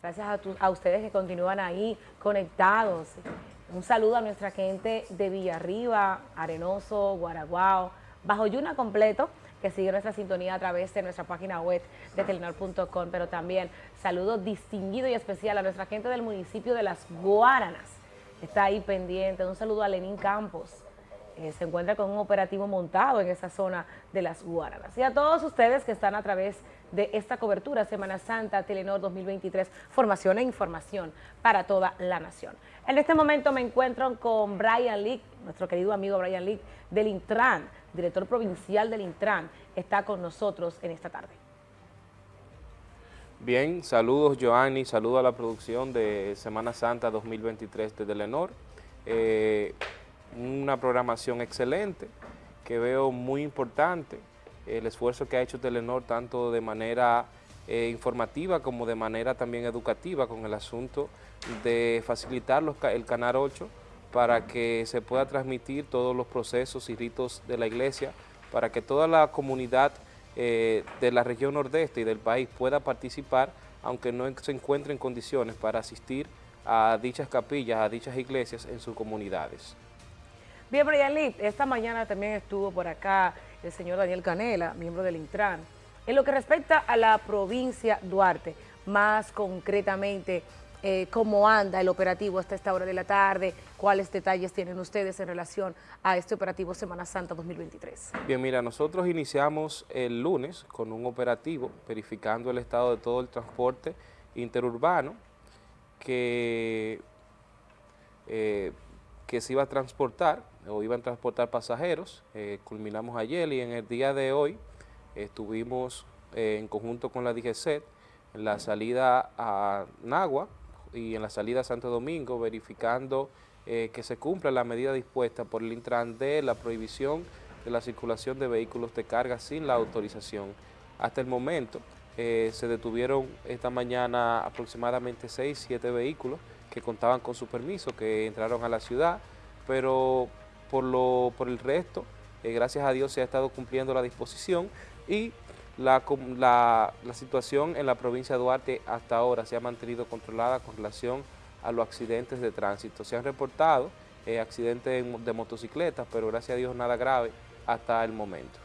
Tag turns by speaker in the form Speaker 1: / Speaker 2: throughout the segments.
Speaker 1: Gracias a, ustedes que continúan ahí conectados. Un saludo a nuestra gente de Villarriba, Arenoso, Guaraguao, Bajo Yuna completo, que sigue nuestra sintonía a través de nuestra página web de telenor.com, pero también saludo distinguido y especial a nuestra gente del municipio de Las Guaranas, está ahí pendiente. Un saludo a Lenín Campos, eh, se encuentra con un operativo montado en esa zona de Las Guaranas. Y a todos ustedes que están a través de esta cobertura Semana Santa Telenor 2023, formación e información para toda la nación. En este momento me encuentro con Brian Leak, nuestro querido amigo Brian Leak del Intran, director provincial del Intran, está con nosotros en esta tarde.
Speaker 2: Bien, saludos Joanny, saludos a la producción de Semana Santa 2023 de Telenor. Eh, una programación excelente que veo muy importante, el esfuerzo que ha hecho Telenor tanto de manera eh, informativa como de manera también educativa con el asunto de facilitar el Canal 8 para que se pueda transmitir todos los procesos y ritos de la iglesia, para que toda la comunidad eh, de la región nordeste y del país pueda participar, aunque no se encuentre en condiciones para asistir a dichas capillas, a dichas iglesias en sus comunidades.
Speaker 1: Bien, Brian Lee, esta mañana también estuvo por acá el señor Daniel Canela, miembro del Intran. En lo que respecta a la provincia Duarte, más concretamente, eh, cómo anda el operativo hasta esta hora de la tarde, cuáles detalles tienen ustedes en relación a este operativo Semana Santa 2023.
Speaker 2: Bien, mira, nosotros iniciamos el lunes con un operativo verificando el estado de todo el transporte interurbano que, eh, que se iba a transportar o iban a transportar pasajeros. Eh, culminamos ayer y en el día de hoy estuvimos en conjunto con la DGCET en la salida a Nagua, y en la salida a Santo Domingo, verificando eh, que se cumpla la medida dispuesta por el Intran de la prohibición de la circulación de vehículos de carga sin la autorización. Hasta el momento eh, se detuvieron esta mañana aproximadamente 6, 7 vehículos que contaban con su permiso, que entraron a la ciudad, pero por, lo, por el resto, eh, gracias a Dios se ha estado cumpliendo la disposición y la, la, situación en la provincia de Duarte hasta ahora se ha mantenido controlada con relación a los accidentes de tránsito. Se han reportado eh, accidentes de motocicletas, pero gracias a Dios nada grave hasta el momento.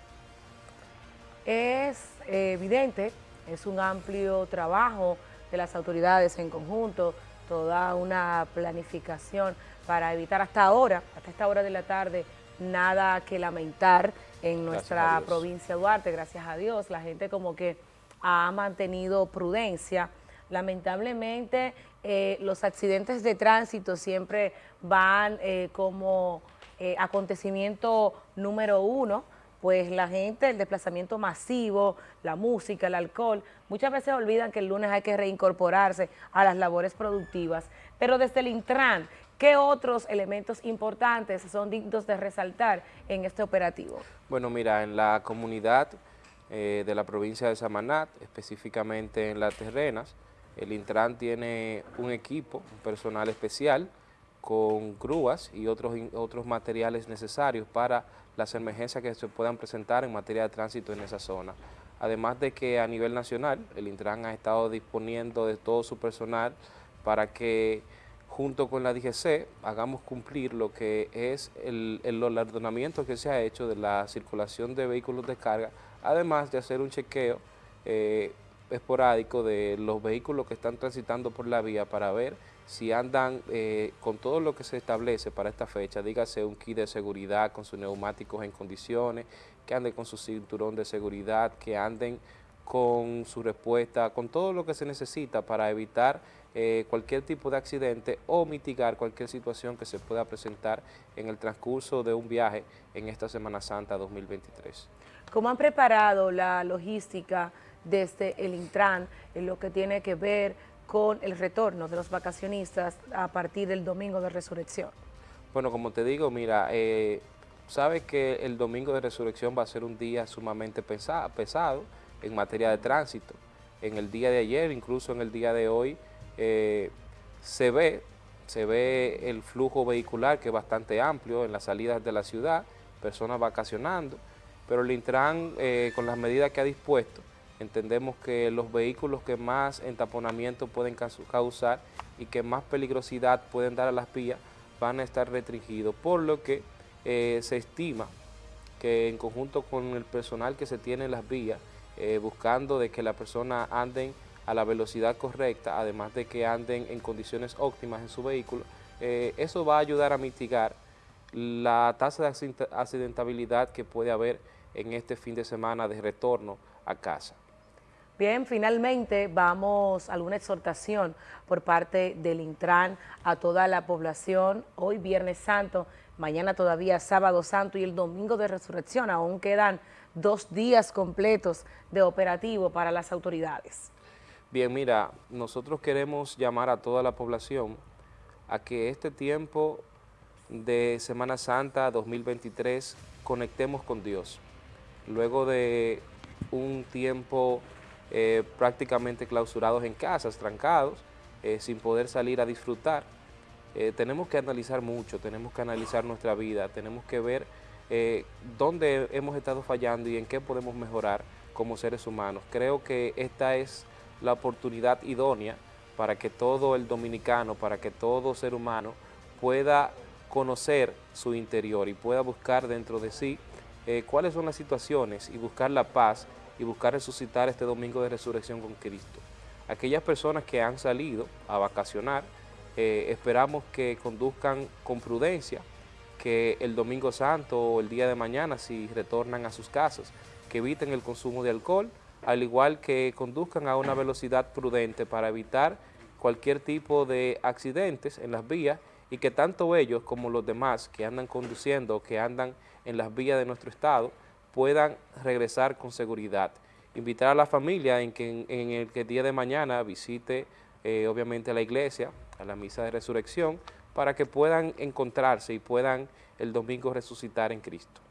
Speaker 1: Es evidente, es un amplio trabajo de las autoridades en conjunto, toda una planificación para evitar hasta ahora, hasta esta hora de la tarde, nada que lamentar en nuestra provincia de Duarte, gracias a Dios, la gente como que ha mantenido prudencia. Lamentablemente eh, los accidentes de tránsito siempre van eh, como eh, acontecimiento número uno, pues la gente, el desplazamiento masivo, la música, el alcohol, muchas veces olvidan que el lunes hay que reincorporarse a las labores productivas, pero desde el Intran, ¿Qué otros elementos importantes son dignos de resaltar en este operativo?
Speaker 2: Bueno, mira, en la comunidad eh, de la provincia de Samanat, específicamente en Las Terrenas, el Intran tiene un equipo, un personal especial, con grúas y otros, otros materiales necesarios para las emergencias que se puedan presentar en materia de tránsito en esa zona. Además de que a nivel nacional, el Intran ha estado disponiendo de todo su personal para que junto con la DGC, hagamos cumplir lo que es el, el, ordenamiento que se ha hecho de la circulación de vehículos de carga, además de hacer un chequeo eh, esporádico de los vehículos que están transitando por la vía para ver si andan eh, con todo lo que se establece para esta fecha, dígase un kit de seguridad con sus neumáticos en condiciones, que anden con su cinturón de seguridad, que anden con su respuesta, con todo lo que se necesita para evitar eh, cualquier tipo de accidente o mitigar cualquier situación que se pueda presentar en el transcurso de un viaje en esta Semana Santa 2023.
Speaker 1: ¿Cómo han preparado la logística desde el Intran en lo que tiene que ver con el retorno de los vacacionistas a partir del domingo de resurrección?
Speaker 2: Bueno, como te digo, mira, eh, sabes que el domingo de resurrección va a ser un día sumamente pesado en materia de tránsito. En el día de ayer, incluso en el día de hoy, eh, se ve se ve el flujo vehicular que es bastante amplio en las salidas de la ciudad, personas vacacionando, pero el Intran eh, con las medidas que ha dispuesto entendemos que los vehículos que más entaponamiento pueden causar y que más peligrosidad pueden dar a las vías van a estar restringidos, por lo que eh, se estima que en conjunto con el personal que se tiene en las vías, eh, buscando de que las personas anden a la velocidad correcta, además de que anden en condiciones óptimas en su vehículo, eh, eso va a ayudar a mitigar la tasa de accidentabilidad que puede haber en este fin de semana de retorno a casa.
Speaker 1: Bien, finalmente vamos a alguna exhortación por parte del Intran a toda la población. Hoy Viernes Santo, mañana todavía Sábado Santo y el Domingo de Resurrección. Aún quedan dos días completos de operativo para las autoridades.
Speaker 2: Bien, mira, nosotros queremos llamar a toda la población a que este tiempo de Semana Santa 2023 conectemos con Dios. Luego de un tiempo eh, prácticamente clausurados en casas, trancados, eh, sin poder salir a disfrutar. Eh, tenemos que analizar mucho, tenemos que analizar nuestra vida, tenemos que ver dónde hemos estado fallando y en qué podemos mejorar como seres humanos. Creo que esta es la oportunidad idónea para que todo el dominicano, para que todo ser humano pueda conocer su interior y pueda buscar dentro de sí cuáles son las situaciones y buscar la paz y buscar resucitar este domingo de resurrección con Cristo. Aquellas personas que han salido a vacacionar, eh, esperamos que conduzcan con prudencia, que el domingo santo o el día de mañana, si retornan a sus casas, que eviten el consumo de alcohol, al igual que conduzcan a una velocidad prudente para evitar cualquier tipo de accidentes en las vías y que tanto ellos como los demás que andan conduciendo, que andan en las vías de nuestro estado, puedan regresar con seguridad. Invitar a la familia en que en, el que día de mañana visite eh, obviamente la iglesia, a la misa de resurrección, para que puedan encontrarse y puedan el domingo resucitar en Cristo.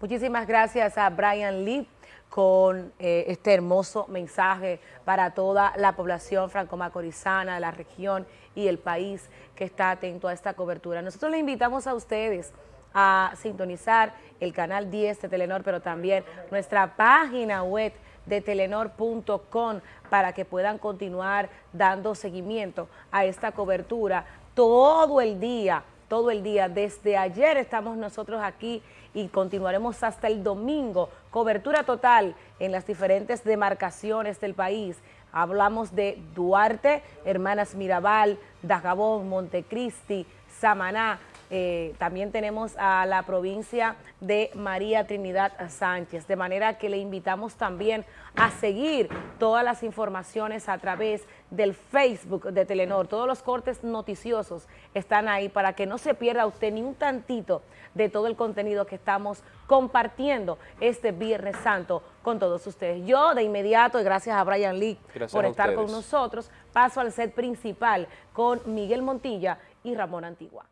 Speaker 1: Muchísimas gracias a Brian Lee con eh, este hermoso mensaje para toda la población franco-macorizana, la región y el país que está atento a esta cobertura. Nosotros le invitamos a ustedes a sintonizar el canal 10 de Telenor, pero también nuestra página web de telenor.com para que puedan continuar dando seguimiento a esta cobertura todo el día, todo el día. Desde ayer estamos nosotros aquí y continuaremos hasta el domingo. Cobertura total en las diferentes demarcaciones del país. Hablamos de Duarte, Hermanas Mirabal, Dajabón, Montecristi, Samaná, eh, también tenemos a la provincia de María Trinidad Sánchez, de manera que le invitamos también a seguir todas las informaciones a través del Facebook de Telenor. Todos los cortes noticiosos están ahí para que no se pierda usted ni un tantito de todo el contenido que estamos compartiendo este Viernes Santo con todos ustedes. Yo de inmediato, y gracias a Brian Lee por estar con nosotros, paso al set principal con Miguel Montilla y Ramón Antigua.